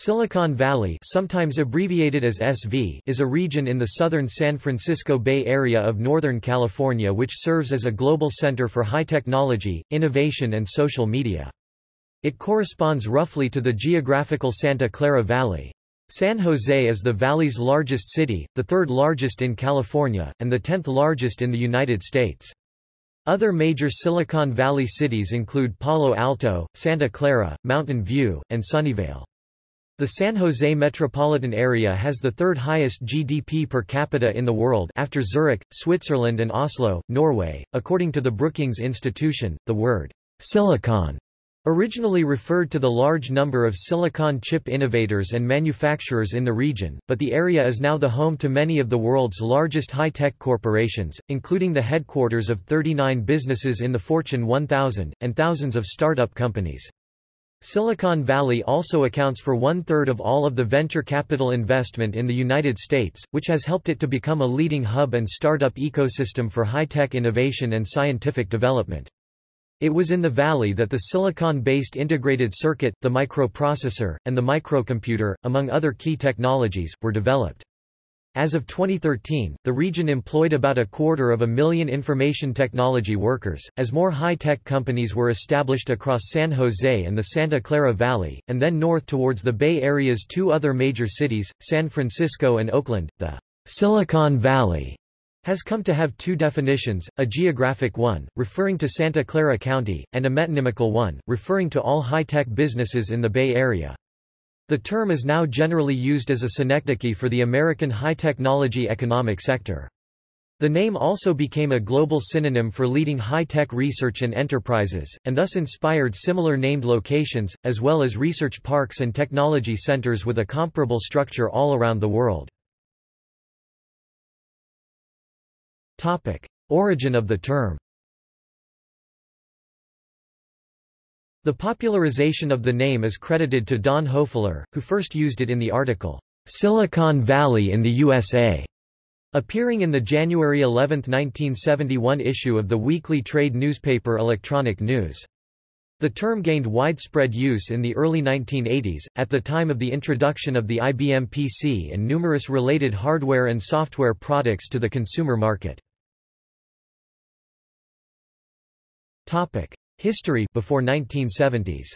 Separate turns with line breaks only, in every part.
Silicon Valley sometimes abbreviated as SV is a region in the southern San Francisco Bay Area of Northern California which serves as a global center for high technology, innovation and social media. It corresponds roughly to the geographical Santa Clara Valley. San Jose is the valley's largest city, the third largest in California, and the tenth largest in the United States. Other major Silicon Valley cities include Palo Alto, Santa Clara, Mountain View, and Sunnyvale. The San Jose metropolitan area has the third highest GDP per capita in the world after Zurich, Switzerland and Oslo, Norway. According to the Brookings Institution, the word silicon originally referred to the large number of silicon chip innovators and manufacturers in the region, but the area is now the home to many of the world's largest high-tech corporations, including the headquarters of 39 businesses in the Fortune 1000, and thousands of startup companies. Silicon Valley also accounts for one-third of all of the venture capital investment in the United States, which has helped it to become a leading hub and startup ecosystem for high-tech innovation and scientific development. It was in the valley that the silicon-based integrated circuit, the microprocessor, and the microcomputer, among other key technologies, were developed. As of 2013, the region employed about a quarter of a million information technology workers, as more high-tech companies were established across San Jose and the Santa Clara Valley, and then north towards the Bay Area's two other major cities, San Francisco and Oakland. The Silicon Valley has come to have two definitions, a geographic one, referring to Santa Clara County, and a metonymical one, referring to all high-tech businesses in the Bay Area. The term is now generally used as a synecdoche for the American high-technology economic sector. The name also became a global synonym for leading high-tech research and enterprises, and thus inspired similar named locations, as well as research parks and technology centers with a comparable structure all around the world. Origin of the term The popularization of the name is credited to Don Hoefler, who first used it in the article, Silicon Valley in the USA, appearing in the January 11, 1971 issue of the weekly trade newspaper Electronic News. The term gained widespread use in the early 1980s, at the time of the introduction of the IBM PC and numerous related hardware and software products to the consumer market. History before 1970s.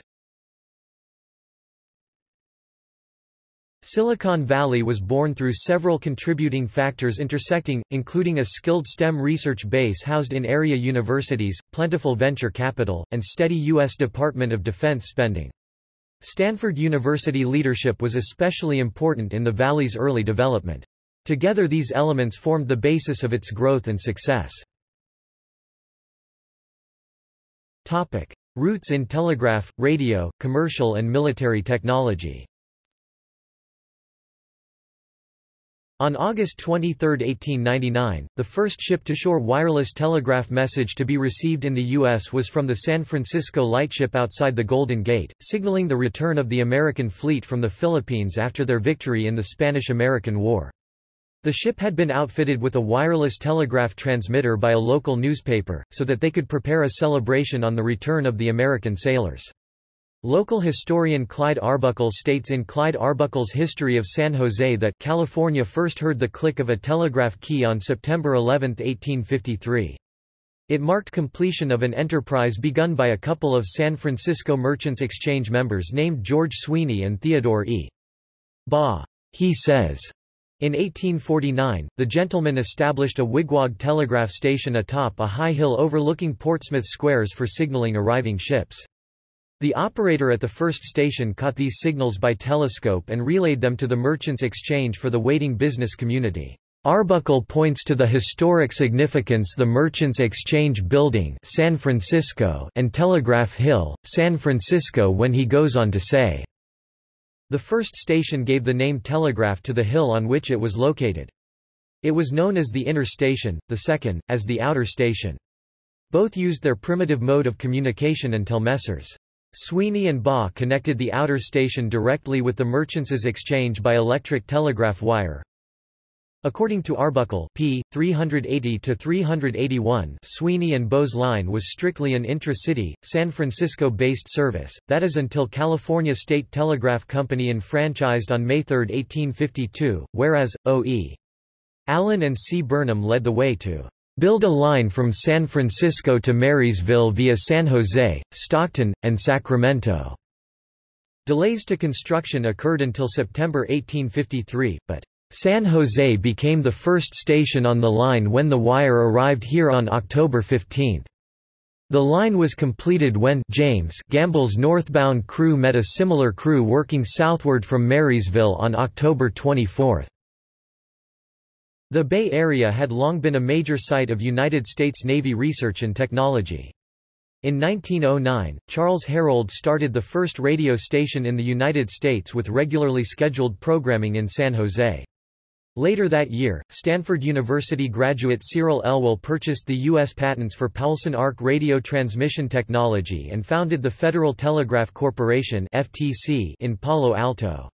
Silicon Valley was born through several contributing factors intersecting, including a skilled STEM research base housed in area universities, plentiful venture capital, and steady U.S. Department of Defense spending. Stanford University leadership was especially important in the valley's early development. Together these elements formed the basis of its growth and success. Topic. Roots in telegraph, radio, commercial and military technology On August 23, 1899, the first ship-to-shore wireless telegraph message to be received in the U.S. was from the San Francisco lightship outside the Golden Gate, signaling the return of the American fleet from the Philippines after their victory in the Spanish–American War. The ship had been outfitted with a wireless telegraph transmitter by a local newspaper, so that they could prepare a celebration on the return of the American sailors. Local historian Clyde Arbuckle states in Clyde Arbuckle's History of San Jose that California first heard the click of a telegraph key on September 11, 1853. It marked completion of an enterprise begun by a couple of San Francisco Merchants Exchange members named George Sweeney and Theodore E. Baugh. He says, in 1849, the gentleman established a wigwag telegraph station atop a high hill overlooking Portsmouth squares for signaling arriving ships. The operator at the first station caught these signals by telescope and relayed them to the Merchants Exchange for the waiting business community. Arbuckle points to the historic significance the Merchants Exchange Building San Francisco and Telegraph Hill, San Francisco when he goes on to say, the first station gave the name Telegraph to the hill on which it was located. It was known as the inner station, the second, as the outer station. Both used their primitive mode of communication until Messrs. Sweeney and Baugh connected the outer station directly with the Merchants' Exchange by electric telegraph wire. According to Arbuckle p. 380-381 Sweeney and Baugh's Line was strictly an intra-city, San Francisco-based service, that is until California State Telegraph Company enfranchised on May 3, 1852, whereas, O.E. Allen and C. Burnham led the way to build a line from San Francisco to Marysville via San Jose, Stockton, and Sacramento. Delays to construction occurred until September 1853, but San Jose became the first station on the line when the wire arrived here on October 15. The line was completed when James Gamble's northbound crew met a similar crew working southward from Marysville on October 24. The Bay Area had long been a major site of United States Navy research and technology. In 1909, Charles Herrold started the first radio station in the United States with regularly scheduled programming in San Jose. Later that year, Stanford University graduate Cyril Elwell purchased the U.S. patents for Poulsen arc radio transmission technology and founded the Federal Telegraph Corporation in Palo Alto.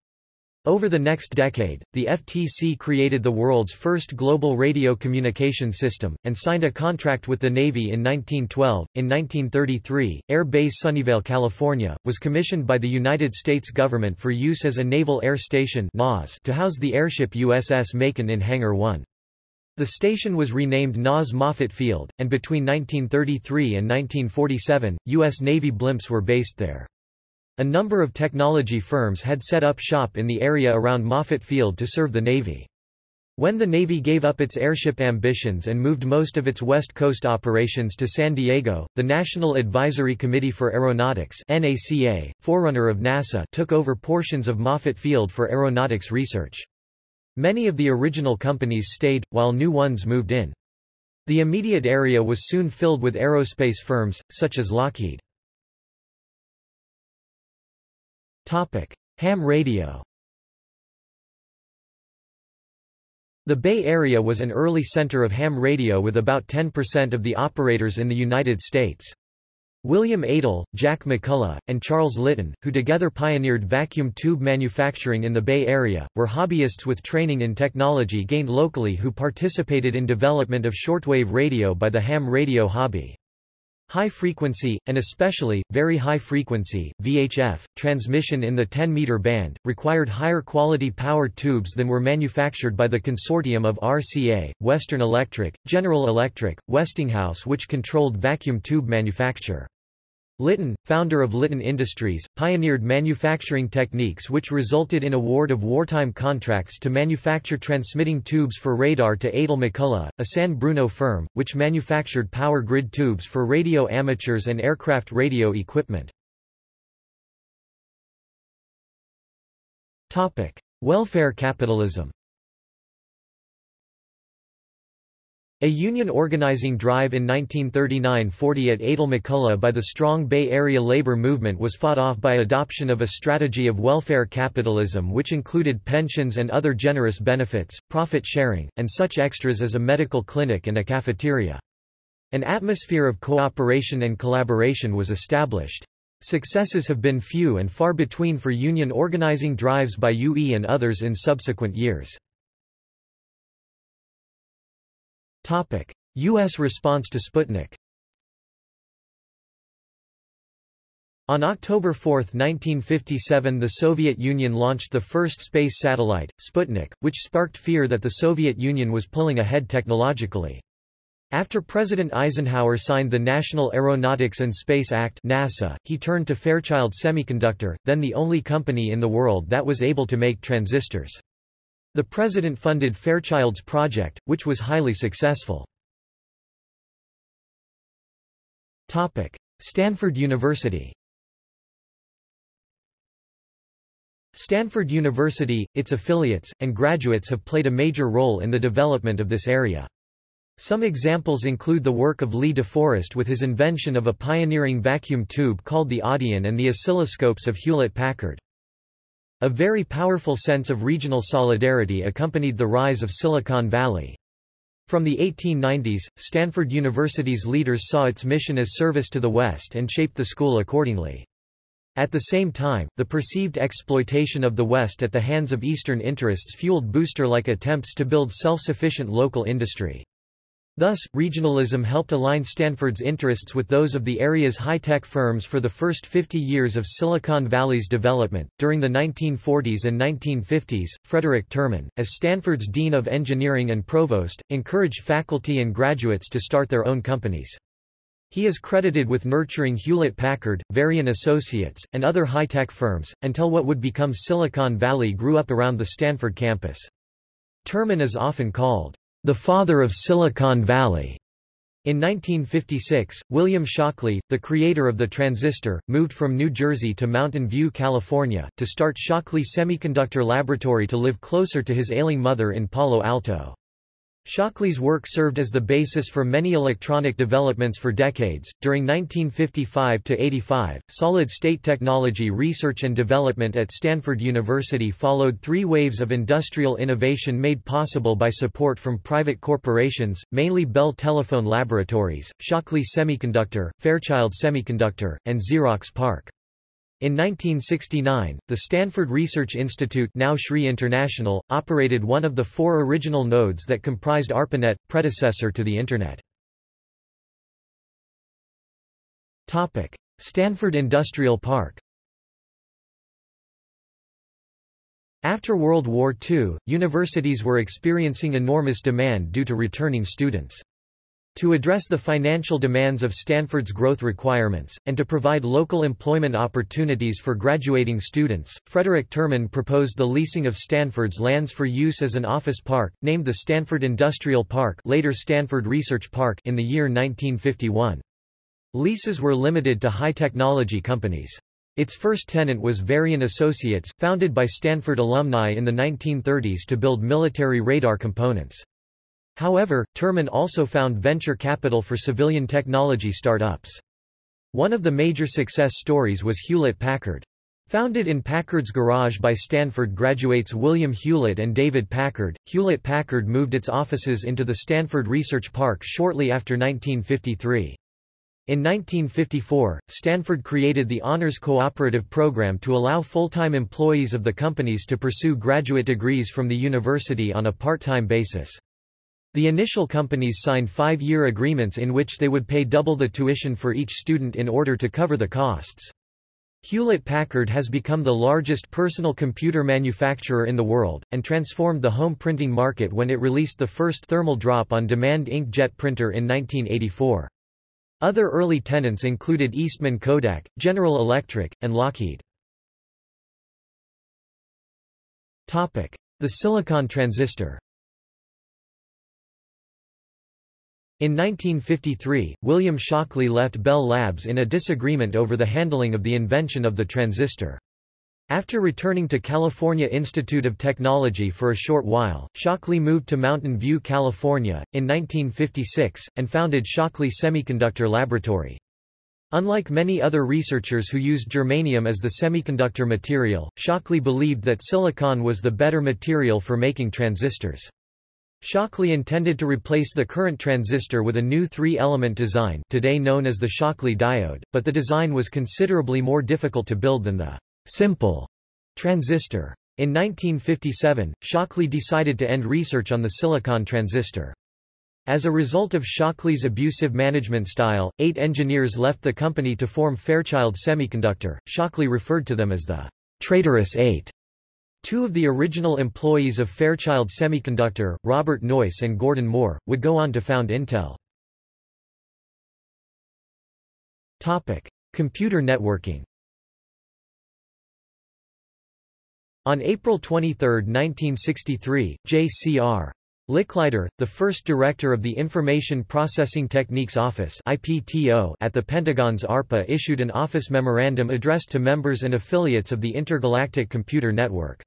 Over the next decade, the FTC created the world's first global radio communication system, and signed a contract with the Navy in 1912. In 1933, Air Base Sunnyvale, California, was commissioned by the United States government for use as a Naval Air Station to house the airship USS Macon in Hangar 1. The station was renamed NAS Moffett Field, and between 1933 and 1947, U.S. Navy blimps were based there. A number of technology firms had set up shop in the area around Moffett Field to serve the Navy. When the Navy gave up its airship ambitions and moved most of its West Coast operations to San Diego, the National Advisory Committee for Aeronautics NACA, forerunner of NASA took over portions of Moffett Field for aeronautics research. Many of the original companies stayed, while new ones moved in. The immediate area was soon filled with aerospace firms, such as Lockheed. Ham radio The Bay Area was an early center of ham radio with about 10% of the operators in the United States. William Eitel, Jack McCullough, and Charles Litton, who together pioneered vacuum tube manufacturing in the Bay Area, were hobbyists with training in technology gained locally who participated in development of shortwave radio by the ham radio hobby. High frequency, and especially, very high frequency, VHF, transmission in the 10-meter band, required higher quality power tubes than were manufactured by the consortium of RCA, Western Electric, General Electric, Westinghouse which controlled vacuum tube manufacture. Litton, founder of Litton Industries, pioneered manufacturing techniques which resulted in award of wartime contracts to manufacture transmitting tubes for radar to Eitel McCullough, a San Bruno firm, which manufactured power grid tubes for radio amateurs and aircraft radio equipment. Welfare capitalism A union organizing drive in 1939–40 at Eitel McCullough by the strong Bay Area labor movement was fought off by adoption of a strategy of welfare capitalism which included pensions and other generous benefits, profit sharing, and such extras as a medical clinic and a cafeteria. An atmosphere of cooperation and collaboration was established. Successes have been few and far between for union organizing drives by UE and others in subsequent years. U.S. response to Sputnik On October 4, 1957 the Soviet Union launched the first space satellite, Sputnik, which sparked fear that the Soviet Union was pulling ahead technologically. After President Eisenhower signed the National Aeronautics and Space Act NASA, he turned to Fairchild Semiconductor, then the only company in the world that was able to make transistors. The president funded Fairchild's project, which was highly successful. Topic: Stanford University Stanford University, its affiliates, and graduates have played a major role in the development of this area. Some examples include the work of Lee DeForest with his invention of a pioneering vacuum tube called the Audion and the oscilloscopes of Hewlett-Packard. A very powerful sense of regional solidarity accompanied the rise of Silicon Valley. From the 1890s, Stanford University's leaders saw its mission as service to the West and shaped the school accordingly. At the same time, the perceived exploitation of the West at the hands of Eastern interests fueled booster-like attempts to build self-sufficient local industry. Thus, regionalism helped align Stanford's interests with those of the area's high-tech firms for the first 50 years of Silicon Valley's development. During the 1940s and 1950s, Frederick Terman, as Stanford's Dean of Engineering and Provost, encouraged faculty and graduates to start their own companies. He is credited with nurturing Hewlett-Packard, Varian Associates, and other high-tech firms, until what would become Silicon Valley grew up around the Stanford campus. Terman is often called the father of Silicon Valley. In 1956, William Shockley, the creator of the transistor, moved from New Jersey to Mountain View, California, to start Shockley Semiconductor Laboratory to live closer to his ailing mother in Palo Alto. Shockley's work served as the basis for many electronic developments for decades. During 1955 to 85, solid-state technology research and development at Stanford University followed three waves of industrial innovation made possible by support from private corporations, mainly Bell Telephone Laboratories, Shockley Semiconductor, Fairchild Semiconductor, and Xerox PARC. In 1969, the Stanford Research Institute now SRI International, operated one of the four original nodes that comprised ARPANET, predecessor to the Internet. Stanford Industrial Park After World War II, universities were experiencing enormous demand due to returning students. To address the financial demands of Stanford's growth requirements, and to provide local employment opportunities for graduating students, Frederick Terman proposed the leasing of Stanford's lands for use as an office park, named the Stanford Industrial Park later Stanford Research Park in the year 1951. Leases were limited to high-technology companies. Its first tenant was Varian Associates, founded by Stanford alumni in the 1930s to build military radar components. However, Terman also found venture capital for civilian technology startups. One of the major success stories was Hewlett-Packard. Founded in Packard's garage by Stanford graduates William Hewlett and David Packard, Hewlett-Packard moved its offices into the Stanford Research Park shortly after 1953. In 1954, Stanford created the Honors Cooperative Program to allow full-time employees of the companies to pursue graduate degrees from the university on a part-time basis. The initial companies signed five-year agreements in which they would pay double the tuition for each student in order to cover the costs. Hewlett-Packard has become the largest personal computer manufacturer in the world, and transformed the home printing market when it released the first thermal drop-on-demand inkjet printer in 1984. Other early tenants included Eastman Kodak, General Electric, and Lockheed. The silicon transistor In 1953, William Shockley left Bell Labs in a disagreement over the handling of the invention of the transistor. After returning to California Institute of Technology for a short while, Shockley moved to Mountain View, California, in 1956, and founded Shockley Semiconductor Laboratory. Unlike many other researchers who used germanium as the semiconductor material, Shockley believed that silicon was the better material for making transistors. Shockley intended to replace the current transistor with a new three-element design today known as the Shockley diode, but the design was considerably more difficult to build than the simple transistor. In 1957, Shockley decided to end research on the silicon transistor. As a result of Shockley's abusive management style, eight engineers left the company to form Fairchild Semiconductor. Shockley referred to them as the traitorous eight. Two of the original employees of Fairchild Semiconductor, Robert Noyce and Gordon Moore, would go on to found Intel. Topic: Computer networking. On April 23, 1963, J.C.R. Licklider, the first director of the Information Processing Techniques Office IPTO at the Pentagon's ARPA issued an office memorandum addressed to members and affiliates of the Intergalactic Computer Network.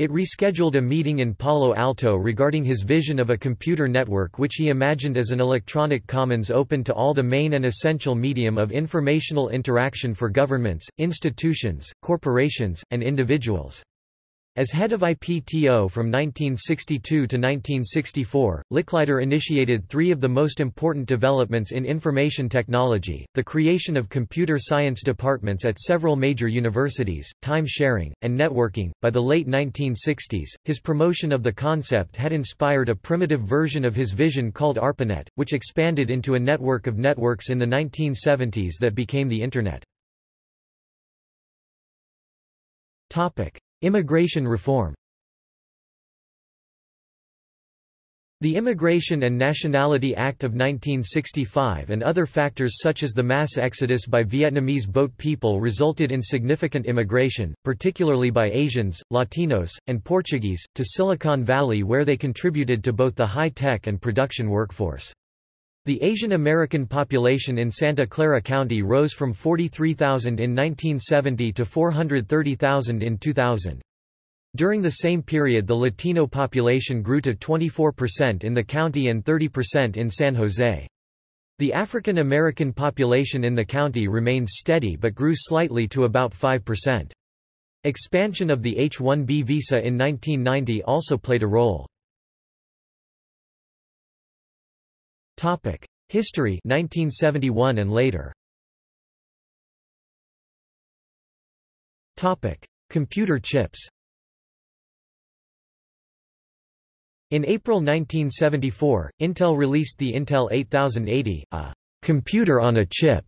It rescheduled a meeting in Palo Alto regarding his vision of a computer network which he imagined as an electronic commons open to all the main and essential medium of informational interaction for governments, institutions, corporations, and individuals. As head of IPTO from 1962 to 1964, Licklider initiated three of the most important developments in information technology, the creation of computer science departments at several major universities, time sharing, and networking. By the late 1960s, his promotion of the concept had inspired a primitive version of his vision called ARPANET, which expanded into a network of networks in the 1970s that became the Internet. Immigration reform The Immigration and Nationality Act of 1965 and other factors such as the mass exodus by Vietnamese boat people resulted in significant immigration, particularly by Asians, Latinos, and Portuguese, to Silicon Valley where they contributed to both the high-tech and production workforce. The Asian American population in Santa Clara County rose from 43,000 in 1970 to 430,000 in 2000. During the same period the Latino population grew to 24% in the county and 30% in San Jose. The African American population in the county remained steady but grew slightly to about 5%. Expansion of the H-1B visa in 1990 also played a role. Topic: History 1971 and later. Topic: Computer chips. In April 1974, Intel released the Intel 8080, a computer on a chip,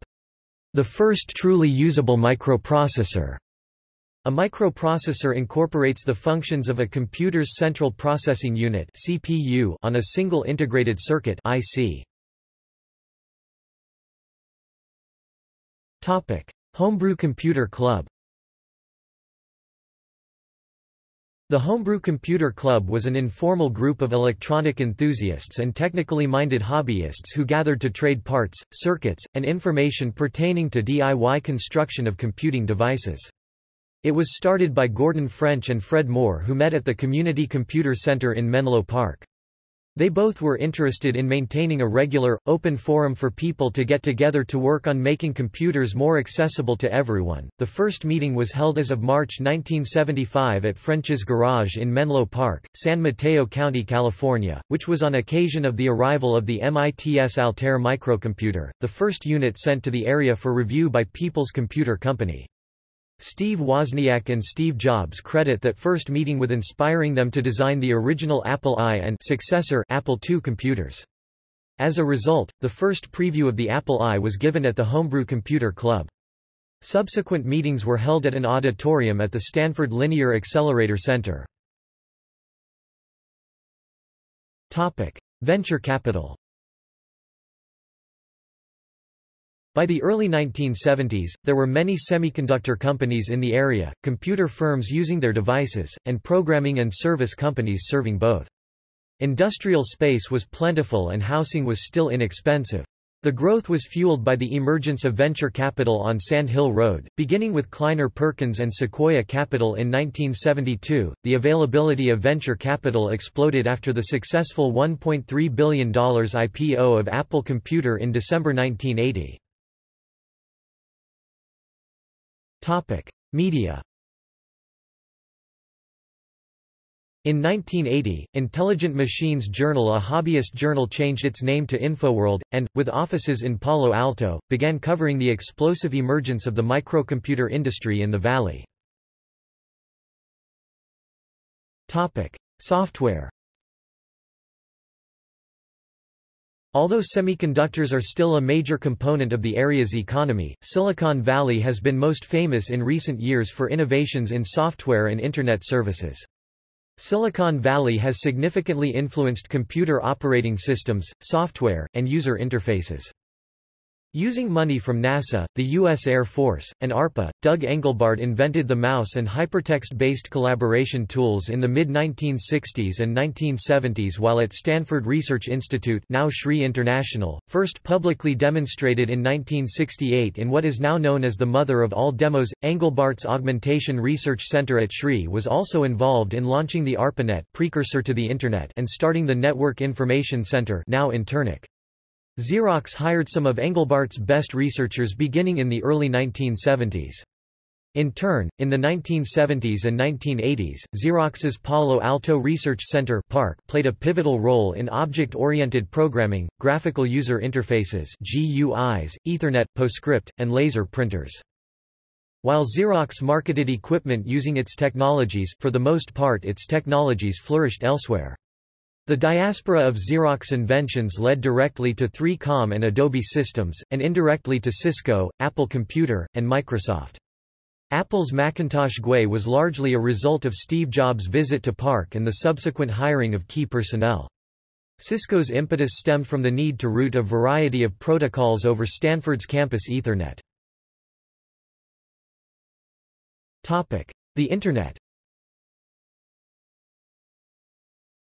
the first truly usable microprocessor. A microprocessor incorporates the functions of a computer's central processing unit (CPU) on a single integrated circuit (IC). Topic: Homebrew Computer Club. The Homebrew Computer Club was an informal group of electronic enthusiasts and technically minded hobbyists who gathered to trade parts, circuits, and information pertaining to DIY construction of computing devices. It was started by Gordon French and Fred Moore who met at the Community Computer Center in Menlo Park. They both were interested in maintaining a regular, open forum for people to get together to work on making computers more accessible to everyone. The first meeting was held as of March 1975 at French's Garage in Menlo Park, San Mateo County, California, which was on occasion of the arrival of the MITS Altair microcomputer, the first unit sent to the area for review by People's Computer Company. Steve Wozniak and Steve Jobs credit that first meeting with inspiring them to design the original Apple I and successor Apple II computers. As a result, the first preview of the Apple I was given at the Homebrew Computer Club. Subsequent meetings were held at an auditorium at the Stanford Linear Accelerator Center. Topic: Venture capital. By the early 1970s, there were many semiconductor companies in the area, computer firms using their devices, and programming and service companies serving both. Industrial space was plentiful and housing was still inexpensive. The growth was fueled by the emergence of venture capital on Sand Hill Road, beginning with Kleiner Perkins and Sequoia Capital in 1972. The availability of venture capital exploded after the successful $1.3 billion IPO of Apple Computer in December 1980. Topic: Media. In 1980, Intelligent Machines Journal a hobbyist journal changed its name to InfoWorld, and, with offices in Palo Alto, began covering the explosive emergence of the microcomputer industry in the valley. Software Although semiconductors are still a major component of the area's economy, Silicon Valley has been most famous in recent years for innovations in software and Internet services. Silicon Valley has significantly influenced computer operating systems, software, and user interfaces. Using money from NASA, the U.S. Air Force, and ARPA, Doug Engelbart invented the mouse and hypertext-based collaboration tools in the mid-1960s and 1970s while at Stanford Research Institute now SRI International, first publicly demonstrated in 1968 in what is now known as the mother of all demos. Engelbart's Augmentation Research Center at SRI was also involved in launching the ARPANET precursor to the Internet and starting the Network Information Center now Internic. Xerox hired some of Engelbart's best researchers beginning in the early 1970s. In turn, in the 1970s and 1980s, Xerox's Palo Alto Research Center PARC played a pivotal role in object-oriented programming, graphical user interfaces GUIs, Ethernet, PostScript, and laser printers. While Xerox marketed equipment using its technologies, for the most part its technologies flourished elsewhere. The diaspora of Xerox inventions led directly to 3Com and Adobe Systems, and indirectly to Cisco, Apple Computer, and Microsoft. Apple's Macintosh GUI was largely a result of Steve Jobs' visit to PARC and the subsequent hiring of key personnel. Cisco's impetus stemmed from the need to route a variety of protocols over Stanford's campus Ethernet. The Internet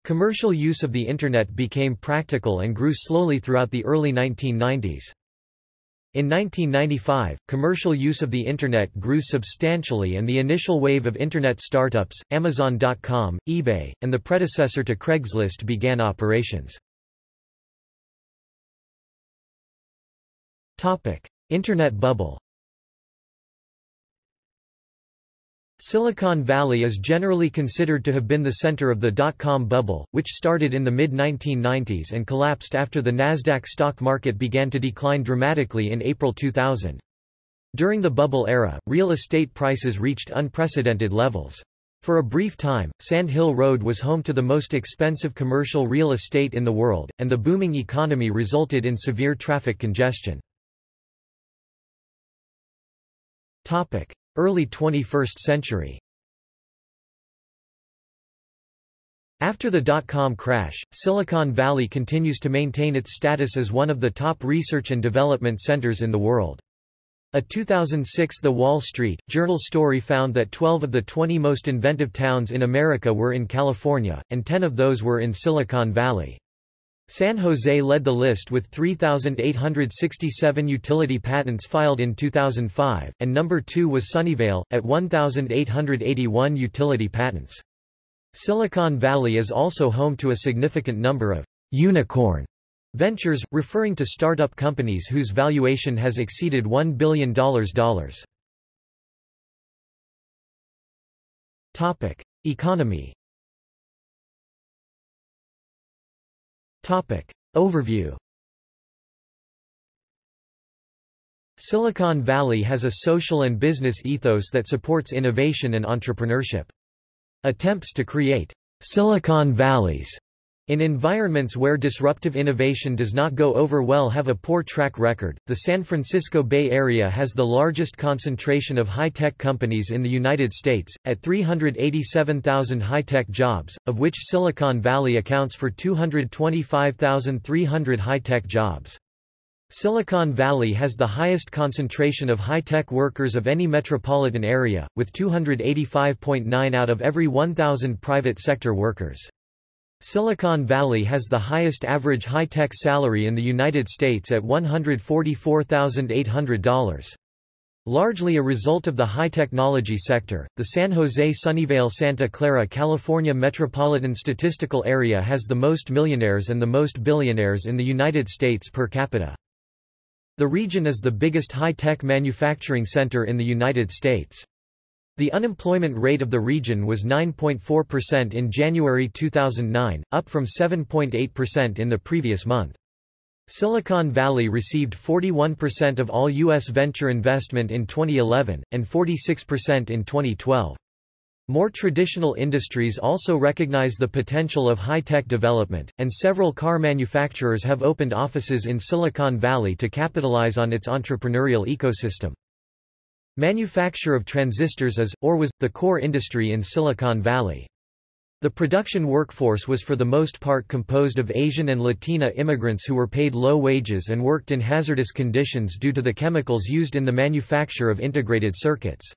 Commercial use of the Internet became practical and grew slowly throughout the early 1990s. In 1995, commercial use of the Internet grew substantially and the initial wave of Internet startups, Amazon.com, eBay, and the predecessor to Craigslist began operations. Internet bubble Silicon Valley is generally considered to have been the center of the dot-com bubble, which started in the mid-1990s and collapsed after the Nasdaq stock market began to decline dramatically in April 2000. During the bubble era, real estate prices reached unprecedented levels. For a brief time, Sand Hill Road was home to the most expensive commercial real estate in the world, and the booming economy resulted in severe traffic congestion. Early 21st century After the dot-com crash, Silicon Valley continues to maintain its status as one of the top research and development centers in the world. A 2006 The Wall Street Journal story found that 12 of the 20 most inventive towns in America were in California, and 10 of those were in Silicon Valley. San Jose led the list with 3,867 utility patents filed in 2005, and number 2 was Sunnyvale, at 1,881 utility patents. Silicon Valley is also home to a significant number of unicorn ventures, referring to startup companies whose valuation has exceeded $1 billion. Economy Topic. Overview Silicon Valley has a social and business ethos that supports innovation and entrepreneurship. Attempts to create Silicon Valleys in environments where disruptive innovation does not go over well have a poor track record. The San Francisco Bay Area has the largest concentration of high-tech companies in the United States, at 387,000 high-tech jobs, of which Silicon Valley accounts for 225,300 high-tech jobs. Silicon Valley has the highest concentration of high-tech workers of any metropolitan area, with 285.9 out of every 1,000 private sector workers. Silicon Valley has the highest average high-tech salary in the United States at $144,800. Largely a result of the high-technology sector, the San Jose-Sunnyvale-Santa Clara California Metropolitan Statistical Area has the most millionaires and the most billionaires in the United States per capita. The region is the biggest high-tech manufacturing center in the United States. The unemployment rate of the region was 9.4% in January 2009, up from 7.8% in the previous month. Silicon Valley received 41% of all U.S. venture investment in 2011, and 46% in 2012. More traditional industries also recognize the potential of high-tech development, and several car manufacturers have opened offices in Silicon Valley to capitalize on its entrepreneurial ecosystem. Manufacture of transistors is, or was, the core industry in Silicon Valley. The production workforce was for the most part composed of Asian and Latina immigrants who were paid low wages and worked in hazardous conditions due to the chemicals used in the manufacture of integrated circuits.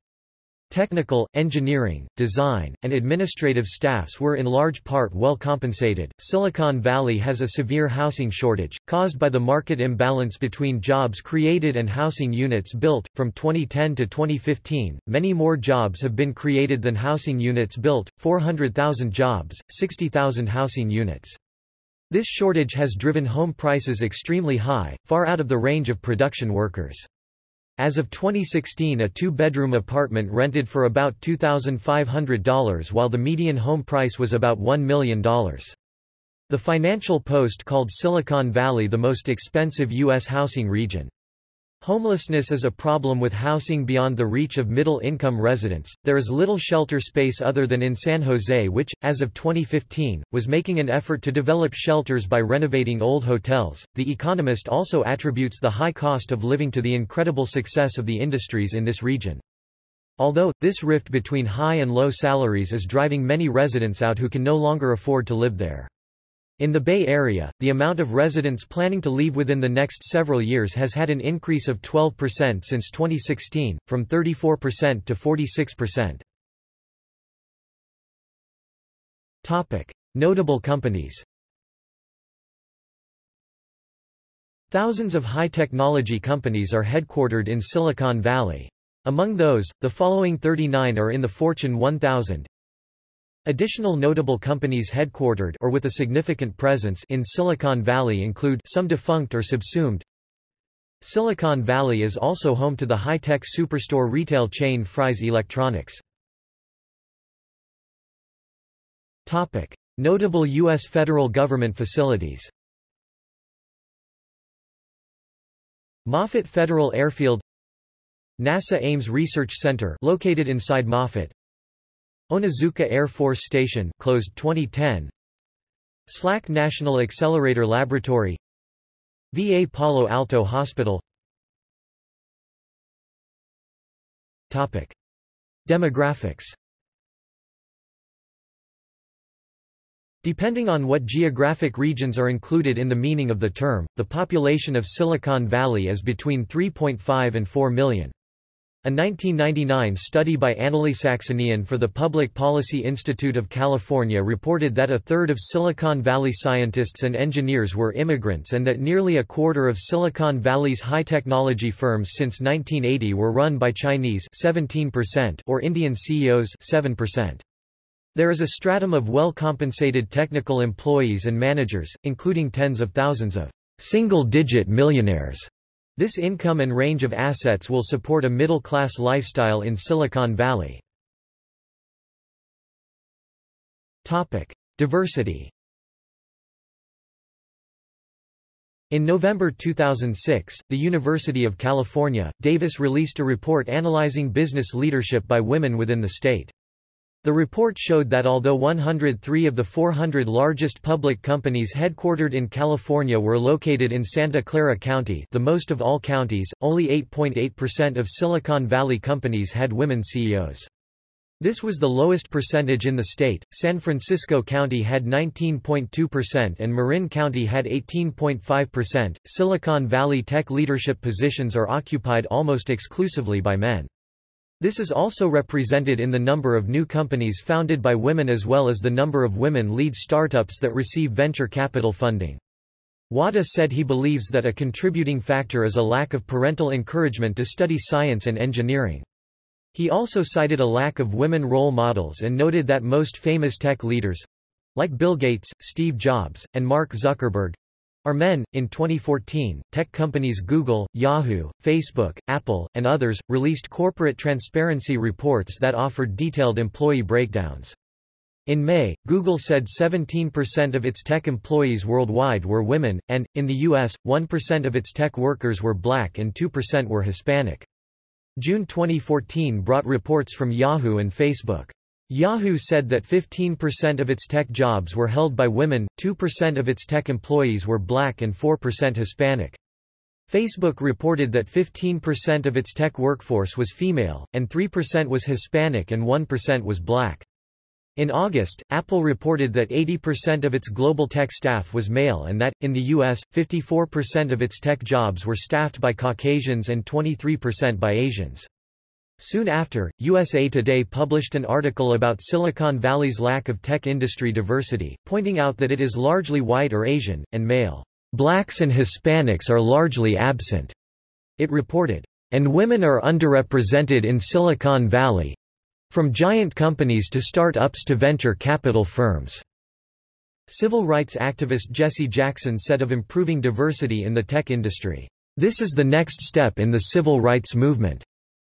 Technical, engineering, design, and administrative staffs were in large part well compensated. Silicon Valley has a severe housing shortage, caused by the market imbalance between jobs created and housing units built. From 2010 to 2015, many more jobs have been created than housing units built 400,000 jobs, 60,000 housing units. This shortage has driven home prices extremely high, far out of the range of production workers. As of 2016 a two-bedroom apartment rented for about $2,500 while the median home price was about $1 million. The Financial Post called Silicon Valley the most expensive U.S. housing region. Homelessness is a problem with housing beyond the reach of middle-income residents. There is little shelter space other than in San Jose which, as of 2015, was making an effort to develop shelters by renovating old hotels. The Economist also attributes the high cost of living to the incredible success of the industries in this region. Although, this rift between high and low salaries is driving many residents out who can no longer afford to live there. In the Bay Area, the amount of residents planning to leave within the next several years has had an increase of 12% since 2016, from 34% to 46%. Topic: Notable companies. Thousands of high-technology companies are headquartered in Silicon Valley. Among those, the following 39 are in the Fortune 1000, Additional notable companies headquartered or with a significant presence in Silicon Valley include some defunct or subsumed. Silicon Valley is also home to the high-tech superstore retail chain Fry's Electronics. Topic: Notable US federal government facilities. Moffett Federal Airfield NASA Ames Research Center located inside Moffett Onizuka Air Force Station closed 2010 SLAC National Accelerator Laboratory. VA Palo Alto Hospital. Topic. Demographics. Depending on what geographic regions are included in the meaning of the term, the population of Silicon Valley is between 3.5 and 4 million. A 1999 study by AnnaLee Saxenian for the Public Policy Institute of California reported that a third of Silicon Valley scientists and engineers were immigrants and that nearly a quarter of Silicon Valley's high-technology firms since 1980 were run by Chinese 17% or Indian CEOs 7%. There is a stratum of well-compensated technical employees and managers, including tens of thousands of single-digit millionaires this income and range of assets will support a middle-class lifestyle in Silicon Valley. Diversity. In November 2006, the University of California, Davis released a report analyzing business leadership by women within the state. The report showed that although 103 of the 400 largest public companies headquartered in California were located in Santa Clara County the most of all counties, only 8.8% of Silicon Valley companies had women CEOs. This was the lowest percentage in the state. San Francisco County had 19.2% and Marin County had 18.5%. Silicon Valley tech leadership positions are occupied almost exclusively by men. This is also represented in the number of new companies founded by women as well as the number of women lead startups that receive venture capital funding. Wadhwa said he believes that a contributing factor is a lack of parental encouragement to study science and engineering. He also cited a lack of women role models and noted that most famous tech leaders—like Bill Gates, Steve Jobs, and Mark Zuckerberg, are men. In 2014, tech companies Google, Yahoo, Facebook, Apple, and others released corporate transparency reports that offered detailed employee breakdowns. In May, Google said 17% of its tech employees worldwide were women, and, in the U.S., 1% of its tech workers were black and 2% were Hispanic. June 2014 brought reports from Yahoo and Facebook. Yahoo said that 15% of its tech jobs were held by women, 2% of its tech employees were black and 4% Hispanic. Facebook reported that 15% of its tech workforce was female, and 3% was Hispanic and 1% was black. In August, Apple reported that 80% of its global tech staff was male and that, in the U.S., 54% of its tech jobs were staffed by Caucasians and 23% by Asians. Soon after, USA Today published an article about Silicon Valley's lack of tech industry diversity, pointing out that it is largely white or Asian, and male. Blacks and Hispanics are largely absent. It reported, and women are underrepresented in Silicon Valley from giant companies to start-ups to venture capital firms. Civil rights activist Jesse Jackson said of improving diversity in the tech industry, This is the next step in the civil rights movement.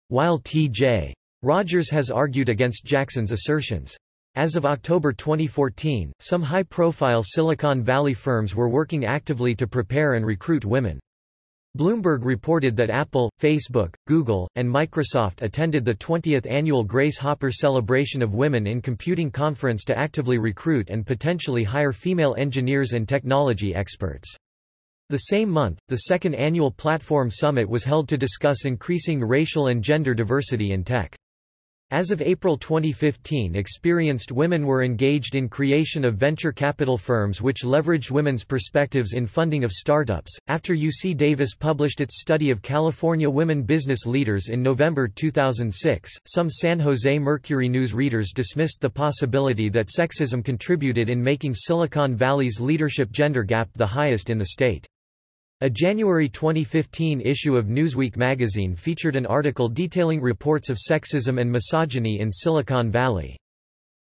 While T.J. Rogers has argued against Jackson's assertions. As of October 2014, some high-profile Silicon Valley firms were working actively to prepare and recruit women. Bloomberg reported that Apple, Facebook, Google, and Microsoft attended the 20th annual Grace Hopper Celebration of Women in Computing conference to actively recruit and potentially hire female engineers and technology experts. The same month, the second annual Platform Summit was held to discuss increasing racial and gender diversity in tech. As of April 2015 experienced women were engaged in creation of venture capital firms which leveraged women's perspectives in funding of startups. After UC Davis published its study of California women business leaders in November 2006, some San Jose Mercury News readers dismissed the possibility that sexism contributed in making Silicon Valley's leadership gender gap the highest in the state. A January 2015 issue of Newsweek magazine featured an article detailing reports of sexism and misogyny in Silicon Valley.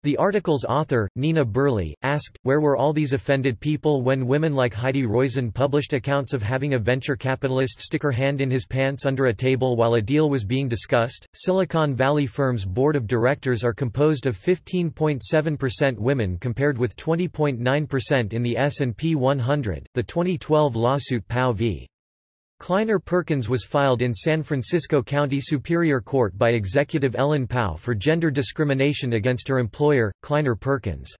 The article's author, Nina Burleigh, asked, where were all these offended people when women like Heidi Roizen published accounts of having a venture capitalist stick her hand in his pants under a table while a deal was being discussed? Silicon Valley firm's board of directors are composed of 15.7% women compared with 20.9% in the S&P 100. The 2012 lawsuit Pao v. Kleiner Perkins was filed in San Francisco County Superior Court by Executive Ellen Pao for gender discrimination against her employer, Kleiner Perkins.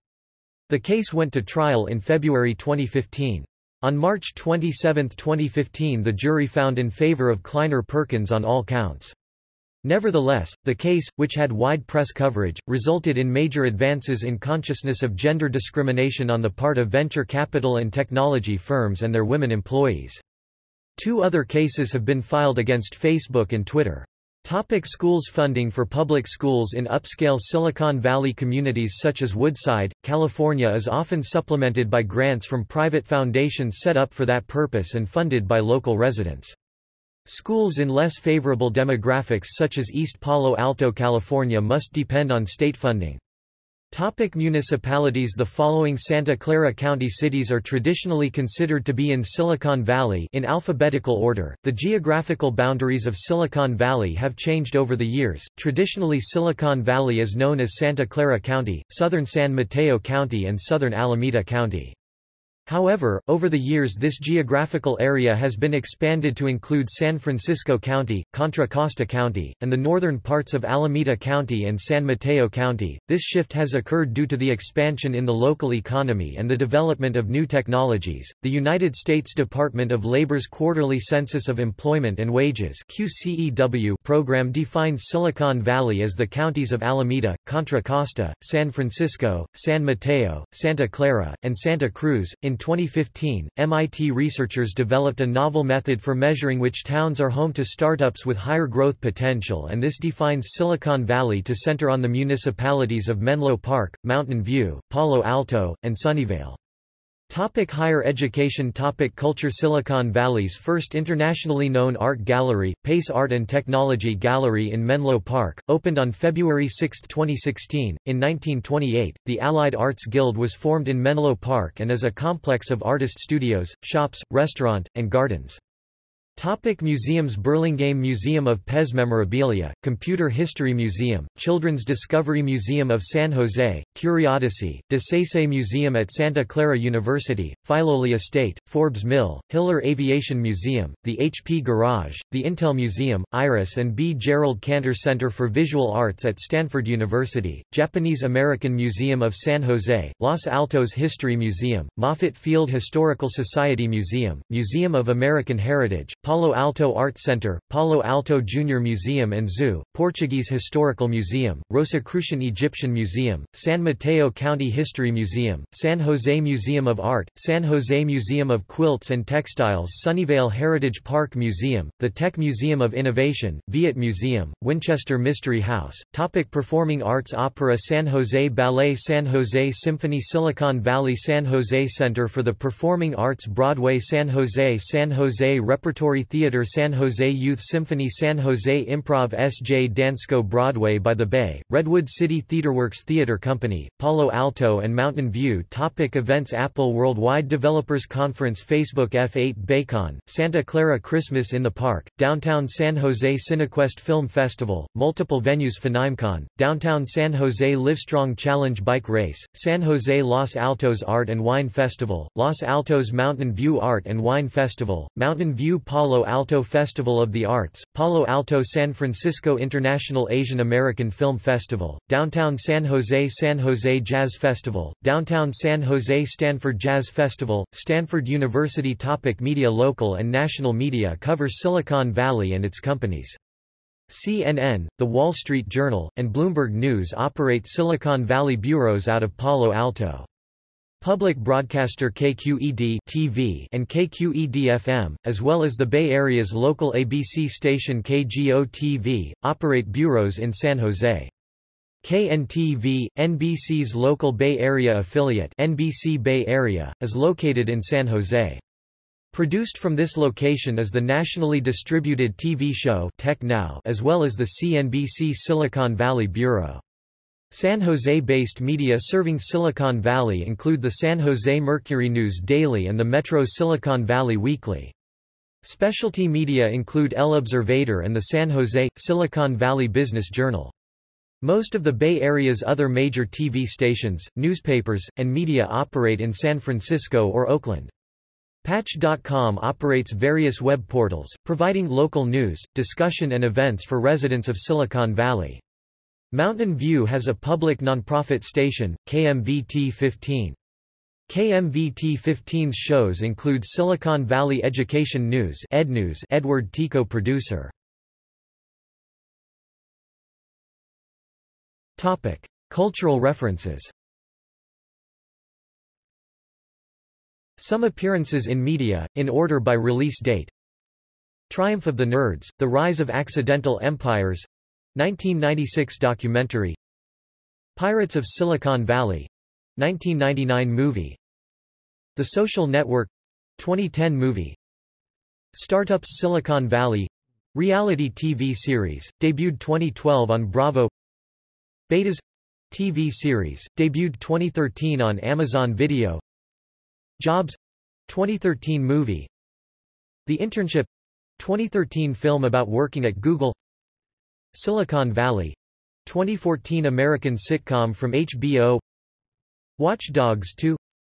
The case went to trial in February 2015. On March 27, 2015 the jury found in favor of Kleiner Perkins on all counts. Nevertheless, the case, which had wide press coverage, resulted in major advances in consciousness of gender discrimination on the part of venture capital and technology firms and their women employees. Two other cases have been filed against Facebook and Twitter. Topic schools Funding for public schools in upscale Silicon Valley communities such as Woodside, California is often supplemented by grants from private foundations set up for that purpose and funded by local residents. Schools in less favorable demographics such as East Palo Alto, California must depend on state funding. Topic municipalities The following Santa Clara County cities are traditionally considered to be in Silicon Valley in alphabetical order. The geographical boundaries of Silicon Valley have changed over the years. Traditionally Silicon Valley is known as Santa Clara County, Southern San Mateo County and Southern Alameda County. However, over the years this geographical area has been expanded to include San Francisco County, Contra Costa County, and the northern parts of Alameda County and San Mateo County. This shift has occurred due to the expansion in the local economy and the development of new technologies. The United States Department of Labor's Quarterly Census of Employment and Wages (QCEW) program defines Silicon Valley as the counties of Alameda, Contra Costa, San Francisco, San Mateo, Santa Clara, and Santa Cruz. In in 2015, MIT researchers developed a novel method for measuring which towns are home to startups with higher growth potential and this defines Silicon Valley to center on the municipalities of Menlo Park, Mountain View, Palo Alto, and Sunnyvale. Topic higher education Topic Culture Silicon Valley's first internationally known art gallery, Pace Art and Technology Gallery in Menlo Park, opened on February 6, 2016. In 1928, the Allied Arts Guild was formed in Menlo Park and is a complex of artist studios, shops, restaurant, and gardens. Topic museums Burlingame Museum of Pez Memorabilia, Computer History Museum, Children's Discovery Museum of San Jose, Curiosity, de Saisset Museum at Santa Clara University, Filoli Estate, Forbes Mill, Hiller Aviation Museum, the HP Garage, the Intel Museum, Iris and B. Gerald Cantor Center for Visual Arts at Stanford University, Japanese American Museum of San Jose, Los Altos History Museum, Moffett Field Historical Society Museum, Museum of American Heritage, Palo Alto Art Center, Palo Alto Junior Museum and Zoo, Portuguese Historical Museum, Rosicrucian Egyptian Museum, San Mateo County History Museum, San Jose Museum of Art, San Jose Museum of Quilts and Textiles Sunnyvale Heritage Park Museum, the Tech Museum of Innovation, Viet Museum, Winchester Mystery House, Topic Performing Arts Opera San Jose Ballet San Jose Symphony Silicon Valley San Jose Center for the Performing Arts Broadway San Jose San Jose Repertory Theater San Jose Youth Symphony San Jose Improv sjDANCEco Broadway by the Bay, Redwood City Theaterworks Theater Company, Palo Alto and Mountain View Topic Events Apple Worldwide Developers Conference Facebook F8 Baycon, Santa Clara Christmas in the Park, Downtown San Jose Cinequest Film Festival, multiple venues FanimeCon, Downtown San Jose Livestrong Challenge Bike Race, San Jose Los Altos Art and Wine Festival, Los Altos Mountain View Art and Wine Festival, Mountain View Palo Alto Festival of the Arts, Palo Alto San Francisco International Asian American Film Festival, Downtown San Jose San Jose Jazz Festival, Downtown San Jose Stanford Jazz Festival, Stanford University Topic Media Local and national media covers Silicon Valley and its companies. CNN, The Wall Street Journal, and Bloomberg News operate Silicon Valley bureaus out of Palo Alto. Public broadcaster KQED TV and KQED-FM, as well as the Bay Area's local ABC station KGO-TV, operate bureaus in San Jose. KNTV, NBC's local Bay Area affiliate NBC Bay Area, is located in San Jose. Produced from this location is the nationally distributed TV show Tech Now as well as the CNBC Silicon Valley Bureau. San Jose-based media serving Silicon Valley include the San Jose Mercury News Daily and the Metro Silicon Valley Weekly. Specialty media include El Observador and the San Jose, Silicon Valley Business Journal. Most of the Bay Area's other major TV stations, newspapers, and media operate in San Francisco or Oakland. Patch.com operates various web portals, providing local news, discussion and events for residents of Silicon Valley. Mountain View has a public nonprofit station, KMVT-15. KMVT-15's shows include Silicon Valley Education News EdNews Edward Tico producer. Topic. Cultural references Some appearances in media, in order by release date Triumph of the Nerds, The Rise of Accidental Empires 1996 documentary Pirates of Silicon Valley 1999 movie The Social Network 2010 movie Startups Silicon Valley reality TV series debuted 2012 on Bravo Betas TV series debuted 2013 on Amazon Video Jobs 2013 movie The Internship 2013 film about working at Google Silicon Valley 2014 American sitcom from HBO Watch Dogs 2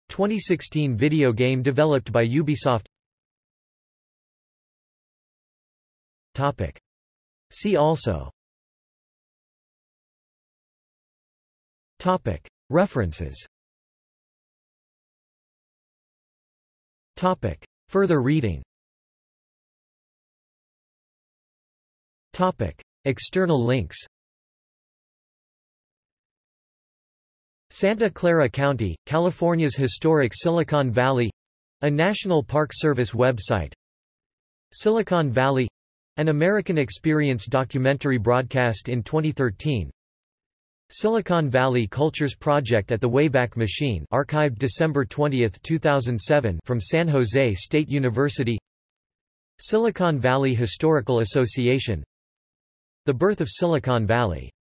2016 video game developed by Ubisoft Topic. See also Topic. References Topic. Further reading Topic. External links. Santa Clara County, California's historic Silicon Valley. A National Park Service website. Silicon Valley. An American Experience documentary broadcast in 2013 Silicon Valley Cultures Project at the Wayback Machine archived December 20, 2007 from San Jose State University. Silicon Valley Historical Association the Birth of Silicon Valley